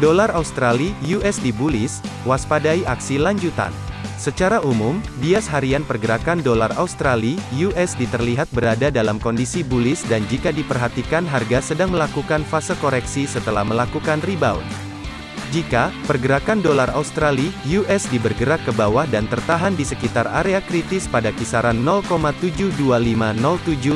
Dolar Australia USD bullish, waspadai aksi lanjutan. Secara umum, bias harian pergerakan dolar Australia USD terlihat berada dalam kondisi bullish dan jika diperhatikan harga sedang melakukan fase koreksi setelah melakukan rebound. Jika pergerakan dolar Australia USD bergerak ke bawah dan tertahan di sekitar area kritis pada kisaran 0,72507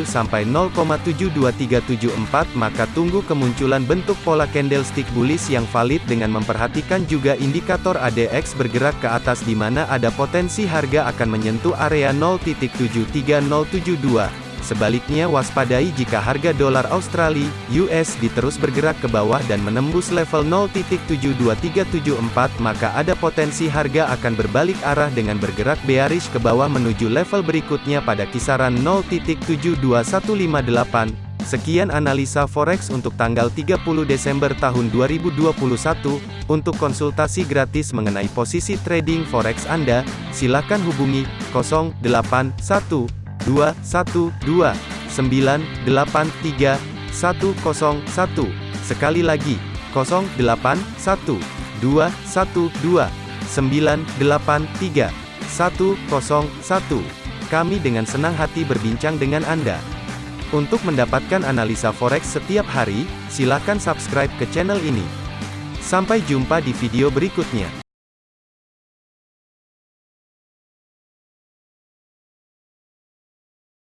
sampai 0,72374 maka tunggu kemunculan bentuk pola candlestick bullish yang valid dengan memperhatikan juga indikator ADX bergerak ke atas di mana ada potensi harga akan menyentuh area 0.73072. Sebaliknya waspadai jika harga dolar Australia, US terus bergerak ke bawah dan menembus level 0.72374 maka ada potensi harga akan berbalik arah dengan bergerak bearish ke bawah menuju level berikutnya pada kisaran 0.72158. Sekian analisa forex untuk tanggal 30 Desember tahun 2021. Untuk konsultasi gratis mengenai posisi trading forex Anda, silakan hubungi 081 212 983 101. Sekali lagi, 081 212 983 101. Kami dengan senang hati berbincang dengan Anda. Untuk mendapatkan analisa forex setiap hari, silakan subscribe ke channel ini. Sampai jumpa di video berikutnya.